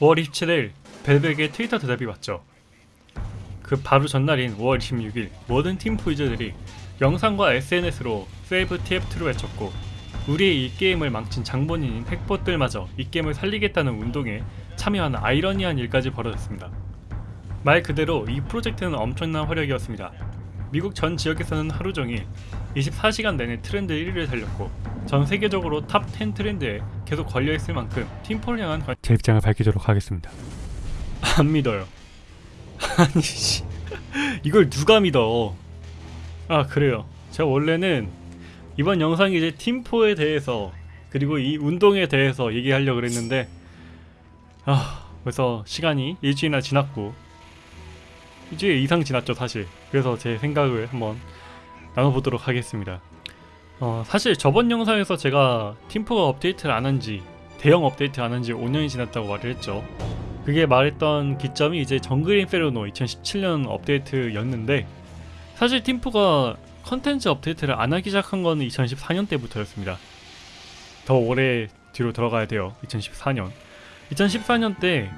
5월 27일 벨벳의 트위터 대답이 왔죠. 그 바로 전날인 5월 26일 모든 팀프 유저들이 영상과 SNS로 세이브 TF2를 외쳤고 우리의 이 게임을 망친 장본인인 핵봇들마저 이 게임을 살리겠다는 운동에 참여하는 아이러니한 일까지 벌어졌습니다. 말 그대로 이 프로젝트는 엄청난 활약이었습니다. 미국 전 지역에서는 하루 종일 24시간 내내 트렌드 1위를 달렸고 전 세계적으로 top 10 트렌드에 계속 걸려있을 만큼 팀포를 향한 관- 제 입장을 밝히도록 하겠습니다. 안 믿어요. 아니 씨 이걸 누가 믿어? 아 그래요. 제가 원래는 이번 영상이 이제 팀포에 대해서 그리고 이 운동에 대해서 얘기하려고 그랬는데 아 벌써 시간이 일주일이나 지났고 일주일 이상 지났죠 사실 그래서 제 생각을 한번 나눠보도록 하겠습니다 어, 사실 저번 영상에서 제가 팀포가 업데이트를 안 한지 대형 업데이트 안 한지 5년이 지났다고 말을 했죠. 그게 말했던 기점이 이제 정글 인페르노 2017년 업데이트였는데 사실 팀포가 컨텐츠 업데이트를 안 하기 시작한 건 2014년 때부터였습니다. 더 오래 뒤로 들어가야 돼요 2014년. 2014년 때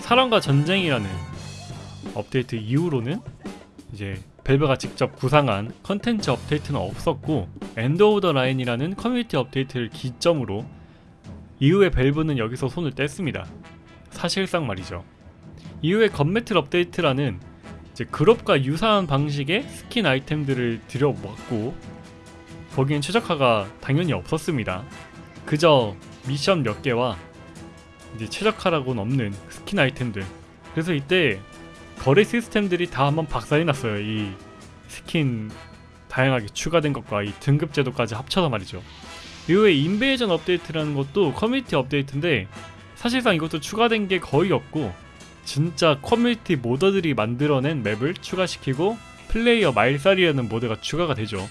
사랑과 전쟁이라는 업데이트 이후로는 이제 벨브가 직접 구상한 컨텐츠 업데이트는 없었고 End of the Line이라는 커뮤니티 업데이트를 기점으로 이후에 벨브는 여기서 손을 뗐습니다. 사실상 말이죠. 이후에 Gun Mettle 업데이트라는 이제 글옵과 유사한 방식의 스킨 아이템들을 들여왔고 거기엔 최적화가 당연히 없었습니다. 그저 미션 몇 개와 이제 최적화라고는 없는 스킨 아이템들 그래서 이때 거래 시스템들이 다 한번 박살이 났어요. 이 스킨 다양하게 추가된 것과 이 등급 제도까지 합쳐서 말이죠. 이후에 Invasion 업데이트라는 것도 커뮤니티 업데이트인데 사실상 이것도 추가된 게 거의 없고 진짜 커뮤니티 modder들이 만들어낸 맵을 추가시키고 플레이어 말살이라는 모드가 추가가 되죠.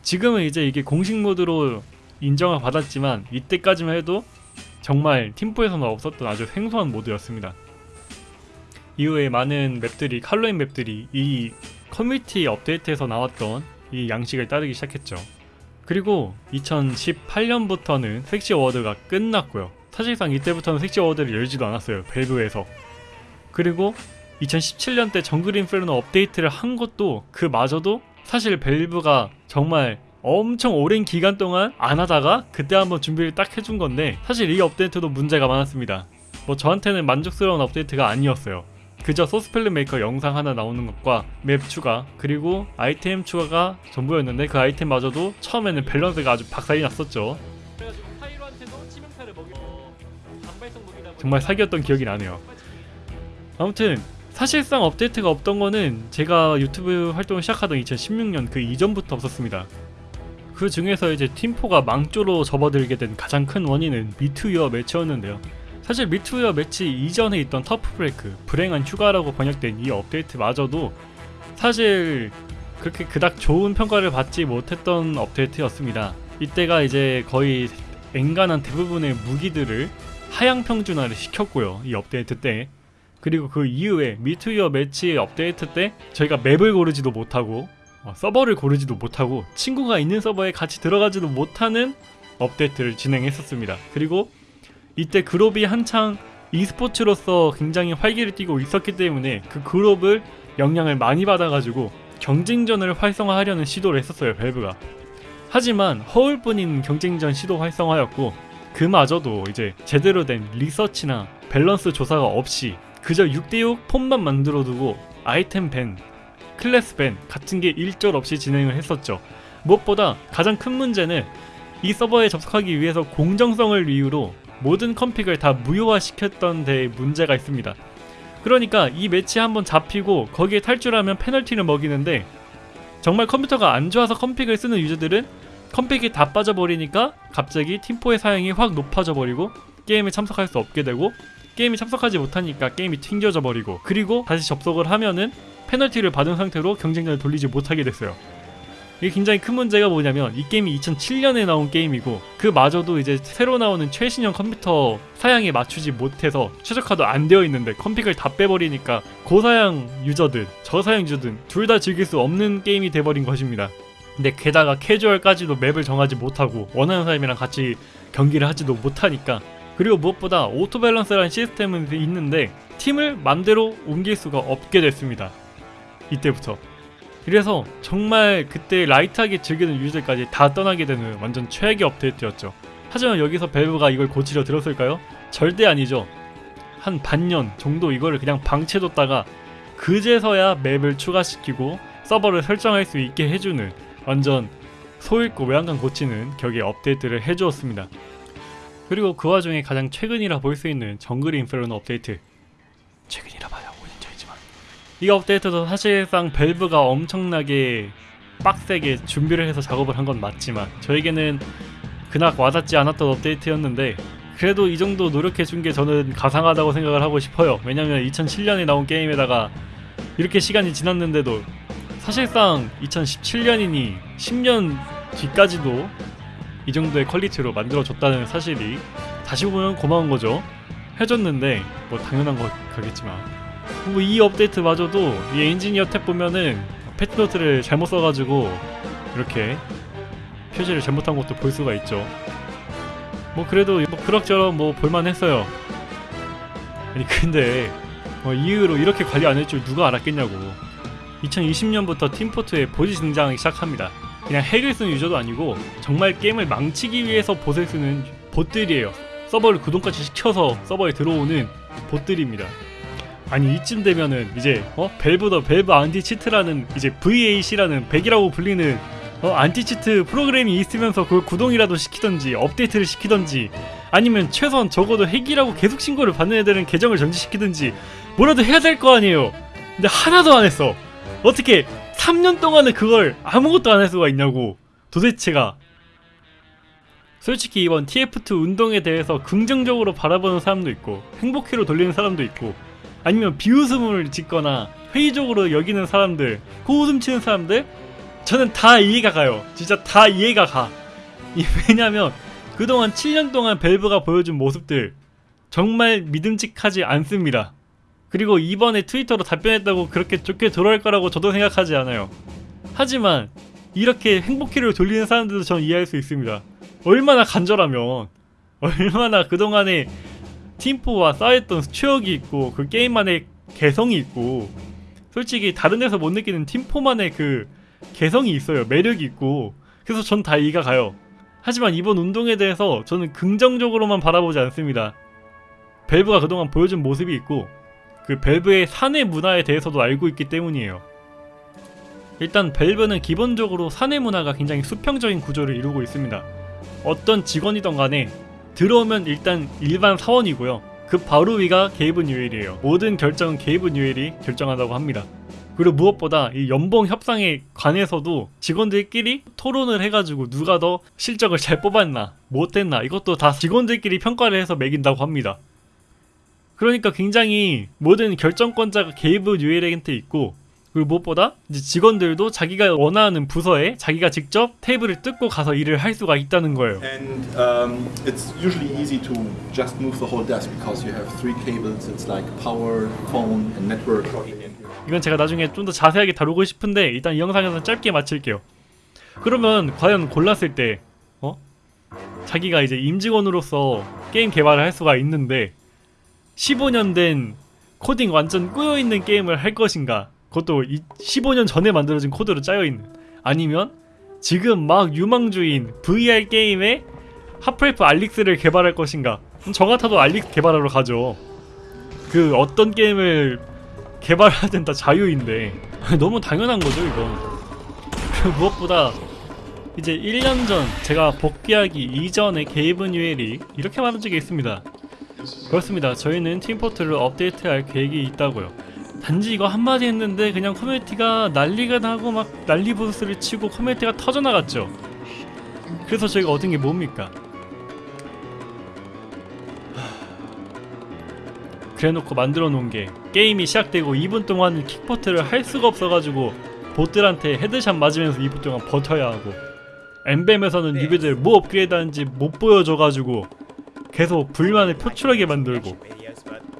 지금은 이제 이게 공식 모드로 인정을 받았지만 이때까지만 해도 정말 팀포에서는 없었던 아주 생소한 모드였습니다. 이후에 많은 맵들이 칼로인 맵들이 이 커뮤니티 업데이트에서 나왔던 이 양식을 따르기 시작했죠. 그리고 2018년부터는 섹시 어워드가 끝났고요. 사실상 이때부터는 섹시 어워드를 열지도 않았어요. 벨브에서. 그리고 2017년 때 Jungle Inferno 업데이트를 한 것도 그마저도 사실 벨브가 정말 엄청 오랜 기간 동안 안 하다가 그때 한번 준비를 딱 해준 건데 사실 이 업데이트도 문제가 많았습니다. 뭐 저한테는 만족스러운 업데이트가 아니었어요. 그저 Source Filmmaker 영상 하나 나오는 것과 맵 추가 그리고 아이템 추가가 전부였는데 그 아이템마저도 처음에는 밸런스가 아주 박살이 났었죠. 무기 다 정말 사기였던 기억이 나네요. 아무튼 사실상 업데이트가 없던 거는 제가 유튜브 활동을 시작하던 2016년 그 이전부터 없었습니다. 그 중에서 이제 팀포가 망조로 접어들게 된 가장 큰 원인은 Meet Your Match였는데요. 사실 Meet Your Match 이전에 있던 Tough Break, 불행한 휴가라고 번역된 이 업데이트마저도 사실 그렇게 그닥 좋은 평가를 받지 못했던 업데이트였습니다. 이때가 이제 거의 엔간한 대부분의 무기들을 하향 평준화를 시켰고요. 이 업데이트 때. 그리고 그 이후에 Meet Your Match 업데이트 때 저희가 맵을 고르지도 못하고 어, 서버를 고르지도 못하고 친구가 있는 서버에 같이 들어가지도 못하는 업데이트를 진행했었습니다. 그리고 이때 글옵이 한창 e스포츠로서 굉장히 활기를 띠고 있었기 때문에 그 글옵을 영향을 많이 받아가지고 경쟁전을 활성화하려는 시도를 했었어요 밸브가. 하지만 허울뿐인 경쟁전 시도 활성화였고 그마저도 이제 제대로 된 리서치나 밸런스 조사가 없이 그저 6대6 폼만 만들어두고 아이템 ban, 클래스 ban 같은 게 일절 없이 진행을 했었죠. 무엇보다 가장 큰 문제는 이 서버에 접속하기 위해서 공정성을 이유로 모든 config를 다 무효화시켰던 데에 문제가 있습니다. 그러니까 이 매치 한번 잡히고 거기에 탈출하면 페널티를 먹이는데 정말 컴퓨터가 안 좋아서 config를 쓰는 유저들은 config가 다 빠져버리니까 갑자기 팀포의 사양이 확 높아져 버리고 게임에 참석할 수 없게 되고 게임에 참석하지 못하니까 게임이 튕겨져 버리고 그리고 다시 접속을 하면은 페널티를 받은 상태로 경쟁전을 돌리지 못하게 됐어요. 이게 굉장히 큰 문제가 뭐냐면 이 게임이 2007년에 나온 게임이고 그마저도 이제 새로 나오는 최신형 컴퓨터 사양에 맞추지 못해서 최적화도 안 되어 있는데 config를 다 빼버리니까 고사양 유저든 저사양 유저든 둘 다 즐길 수 없는 게임이 돼버린 것입니다. 근데 게다가 캐주얼까지도 맵을 정하지 못하고 원하는 사람이랑 같이 경기를 하지도 못하니까 그리고 무엇보다 auto balance라는 시스템은 있는데 팀을 맘대로 옮길 수가 없게 됐습니다. 이때부터. 그래서 정말 그때 라이트하게 즐기는 유저들까지 다 떠나게 되는 완전 최악의 업데이트였죠. 하지만 여기서 밸브가 이걸 고치려 들었을까요? 절대 아니죠. 한 반년 정도 이거를 그냥 방치해뒀다가 그제서야 맵을 추가시키고 서버를 설정할 수 있게 해주는 완전 소읽고 외양간 고치는 격의 업데이트를 해주었습니다. 그리고 그 와중에 가장 최근이라 볼 수 있는 정글 인페르노 업데이트 최근이라 봐야 5년 전이지만 이 업데이트도 사실상 밸브가 엄청나게 빡세게 준비를 해서 작업을 한 건 맞지만 저에게는 그닥 와닿지 않았던 업데이트였는데 그래도 이 정도 노력해 준 게 저는 가상하다고 생각을 하고 싶어요 왜냐면 2007년에 나온 게임에다가 이렇게 시간이 지났는데도 사실상 2017년이니 10년 뒤까지도 이 정도의 퀄리티로 만들어줬다는 사실이 다시 보면 고마운 거죠. 해줬는데 뭐 당연한 거겠지만 뭐 이 업데이트마저도 이 엔지니어 탭 보면은 패치노트를 잘못 써가지고 이렇게 표시를 잘못한 것도 볼 수가 있죠. 뭐 그래도 뭐 그럭저럭 뭐 볼만했어요. 아니 근데 뭐 이후로 이렇게 관리 안 할 줄 누가 알았겠냐고. 2020년부터 팀포트에 보지 등장하기 시작합니다. 그냥 핵을 쓰는 유저도 아니고 정말 게임을 망치기 위해서 봇을 쓰는 봇들이에요. 서버를 구동까지 시켜서 서버에 들어오는 봇들입니다. 아니 이쯤 되면은 이제 어 밸브 the 밸브 anti-cheat라는 이제 VAC라는 백이라고 불리는 어 anti-cheat 프로그램이 있으면서 그걸 구동이라도 시키던지 업데이트를 시키던지 아니면 최소한 적어도 핵이라고 계속 신고를 받는 애들은 계정을 정지시키든지 뭐라도 해야 될 거 아니에요. 근데 하나도 안 했어. 어떻게 3년 동안은 그걸 아무것도 안 할 수가 있냐고 도대체가 솔직히 이번 TF2 운동에 대해서 긍정적으로 바라보는 사람도 있고 행복회로 돌리는 사람도 있고 아니면 비웃음을 짓거나 회의적으로 여기는 사람들 고웃음 치는 사람들 저는 다 이해가 가요 진짜 다 이해가 가 이- 왜냐면 그동안 7년 동안 밸브가 보여준 모습들 정말 믿음직하지 않습니다 그리고 이번에 트위터로 답변했다고 그렇게 좋게 돌아올 거라고 저도 생각하지 않아요. 하지만 이렇게 행복회를 돌리는 사람들도 저는 이해할 수 있습니다. 얼마나 간절하면 얼마나 그동안에 팀포와 쌓였던 추억이 있고 그 게임만의 개성이 있고 솔직히 다른 데서 못 느끼는 팀포만의 그 개성이 있어요. 매력이 있고 그래서 전 다 이해가 가요. 하지만 이번 운동에 대해서 저는 긍정적으로만 바라보지 않습니다. 밸브가 그동안 보여준 모습이 있고 그 밸브의 사내 문화에 대해서도 알고 있기 때문이에요. 일단 밸브는 기본적으로 사내 문화가 굉장히 수평적인 구조를 이루고 있습니다. 어떤 직원이던 간에 들어오면 일단 일반 사원이고요. 그 바로 위가 게이브 뉴엘이에요. 모든 결정은 게이브 뉴엘이 결정한다고 합니다. 그리고 무엇보다 이 연봉 협상에 관해서도 직원들끼리 토론을 해가지고 누가 더 실적을 잘 뽑았나 못했나 이것도 다 직원들끼리 평가를 해서 매긴다고 합니다. 그러니까 굉장히 모든 결정권자가 게이브 뉴엘한테 있고 그리고 무엇보다 이제 직원들도 자기가 원하는 부서에 자기가 직접 테이블을 뜯고 가서 일을 할 수가 있다는 거예요. And um, it's usually easy to just move the whole desk because you have three cables. It's like power, phone, and network. 이건 제가 나중에 좀 더 자세하게 다루고 싶은데 일단 이 영상에서 짧게 마칠게요. 그러면 과연 골랐을 때 어? 자기가 이제 임직원으로서 게임 개발을 할 수가 있는데 15년 된 코딩 완전 꼬여 있는 게임을 할 것인가? 그것도 이 15년 전에 만들어진 코드로 짜여 있는. 아니면 지금 막 유망주인 VR 게임의 하프라이프 알릭스를 개발할 것인가? 저 같아도 알릭스 개발하러 가죠. 그 어떤 게임을 개발하든 다 자유인데. 너무 당연한 거죠 이건. 그리고 무엇보다 이제 1년 전 제가 복귀하기 이전에 게이브 뉴엘이 이렇게 말한 적이 있습니다. 그렇습니다. 저희는 팀포트를 업데이트할 계획이 있다고요 단지 이거 한마디 했는데 그냥 커뮤니티가 난리가 나고 막 난리 부르스를 치고 커뮤니티가 터져나갔죠. 그래서 저희가 얻은 게 뭡니까? 그래놓고 만들어 놓은 게 게임이 시작되고 2분 동안 kick vote를 할 수가 없어가지고 bot한테 headshot 맞으면서 2분 동안 버텨야 하고 MvM에서는 newbie들 뭐 업그레이드 하는지 못 보여줘가지고 계속 불만을 표출하게 만들고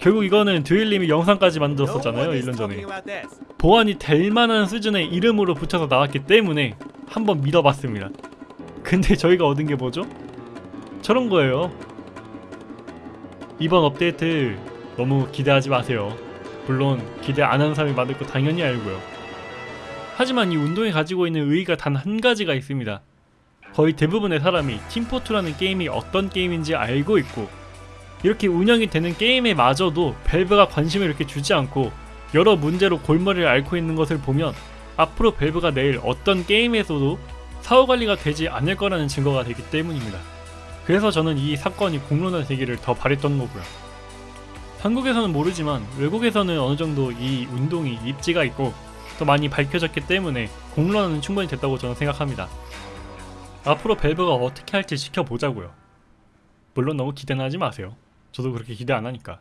결국 이거는 듀일님이 영상까지 만들었었잖아요 1년 전에 보완이 될 만한 수준의 이름으로 붙여서 나왔기 때문에 한번 믿어봤습니다 근데 저희가 얻은 게 뭐죠? 저런 거예요 이번 업데이트 너무 기대하지 마세요. 물론 기대 안 하는 사람이 많을 거 당연히 알고요. 하지만 이 운동이 가지고 있는 의의가 단 한 가지가 있습니다. 거의 대부분의 사람이 팀포트라는 게임이 어떤 게임인지 알고 있고 이렇게 운영이 되는 게임에 마저도 밸브가 관심을 이렇게 주지 않고 여러 문제로 골머리를 앓고 있는 것을 보면 앞으로 밸브가 내일 어떤 게임에서도 사후 관리가 되지 않을 거라는 증거가 되기 때문입니다. 그래서 저는 이 사건이 공론화 되기를 더 바랬던 거고요. 한국에서는 모르지만 외국에서는 어느 정도 이 운동이 입지가 있고 또 많이 밝혀졌기 때문에 공론화는 충분히 됐다고 저는 생각합니다. 앞으로 밸브가 어떻게 할지 지켜보자고요. 물론 너무 기대는 하지 마세요. 저도 그렇게 기대 안 하니까.